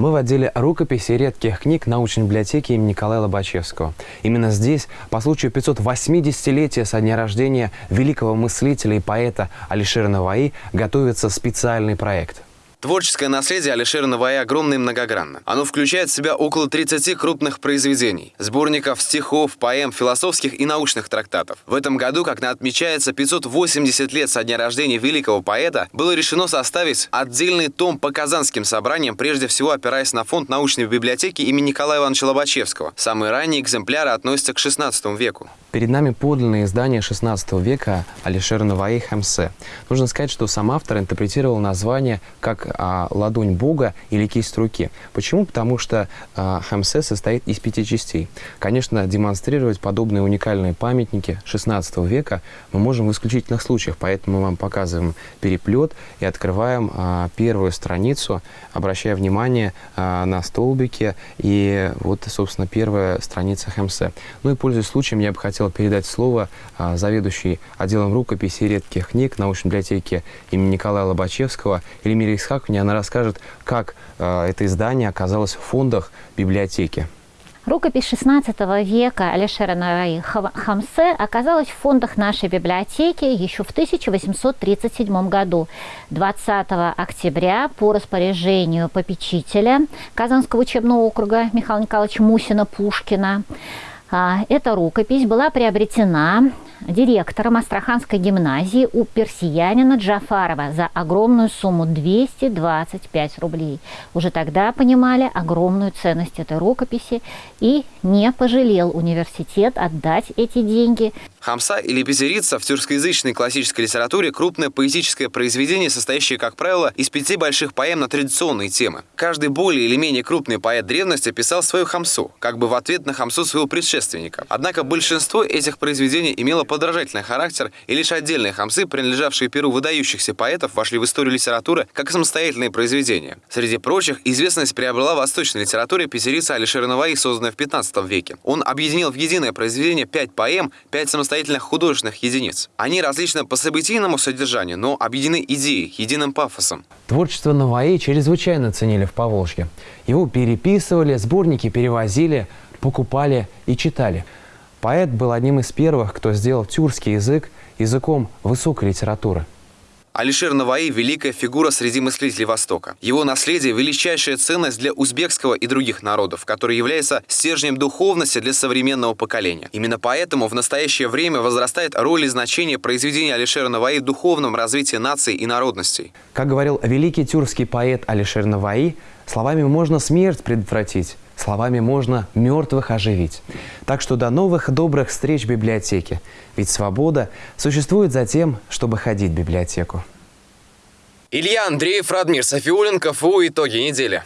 Мы в отделе рукописи редких книг научной библиотеки имени Николая Лобачевского. Именно здесь, по случаю 580-летия со дня рождения великого мыслителя и поэта Алишера Наваи, готовится специальный проект – Творческое наследие Алишера Навая огромно и многогранно. Оно включает в себя около 30 крупных произведений, сборников стихов, поэм, философских и научных трактатов. В этом году, как отмечается 580 лет со дня рождения великого поэта, было решено составить отдельный том по казанским собраниям, прежде всего опираясь на фонд научной библиотеки имени Николая Ивановича Лобачевского. Самые ранние экземпляры относятся к XVI веку. Перед нами подлинное издание XVI века Алишера Наваи Хамсе. Нужно сказать, что сам автор интерпретировал название как а, ладонь Бога или кисть руки. Почему? Потому что а, Хамсе состоит из пяти частей. Конечно, демонстрировать подобные уникальные памятники XVI века мы можем в исключительных случаях, поэтому мы вам показываем переплет и открываем а, первую страницу, обращая внимание а, на столбики и вот, собственно, первая страница Хамсе. Ну и, пользуясь случаем, я бы хотел передать слово а, заведующей отделом рукописи редких книг научной библиотеки имени Николая Лобачевского Эльмире Исхак Яковлевне. Она расскажет, как э, это издание оказалось в фондах библиотеки. Рукопись XVI века Алишера Нараи Хамсе оказалась в фондах нашей библиотеки еще в 1837 году. 20 октября по распоряжению попечителя Казанского учебного округа Михаила Николаевича Мусина-Пушкина а, эта рукопись была приобретена директором Астраханской гимназии у персиянина Джафарова за огромную сумму 225 рублей. Уже тогда понимали огромную ценность этой рукописи и не пожалел университет отдать эти деньги. Хамса или Пезерица в тюркскоязычной классической литературе крупное поэтическое произведение, состоящее, как правило, из пяти больших поэм на традиционные темы. Каждый более или менее крупный поэт древности писал свою хамсу, как бы в ответ на хамсу своего предшественника. Однако большинство этих произведений имело подражательный характер, и лишь отдельные хамсы, принадлежавшие перу выдающихся поэтов, вошли в историю литературы как самостоятельные произведения. Среди прочих, известность приобрела восточной литературе Пезерица Алишера Наваи, созданная в 15 веке. Он объединил в единое произведение пять поэм, пять самостоятельных самостоятельных художественных единиц. Они различны по событийному содержанию, но объединены идеей, единым пафосом. Творчество Наваи чрезвычайно ценили в Поволжье. Его переписывали, сборники перевозили, покупали и читали. Поэт был одним из первых, кто сделал тюркский язык языком высокой литературы. Алишер Наваи – великая фигура среди мыслителей Востока. Его наследие – величайшая ценность для узбекского и других народов, который является стержнем духовности для современного поколения. Именно поэтому в настоящее время возрастает роль и значение произведения Алишера Наваи в духовном развитии наций и народностей. Как говорил великий тюркский поэт Алишер Наваи, словами можно смерть предотвратить, Словами можно мертвых оживить. Так что до новых добрых встреч в библиотеке. Ведь свобода существует за тем, чтобы ходить в библиотеку. Илья Андреев, Радмир Софиуленко, ФУ «Итоги недели».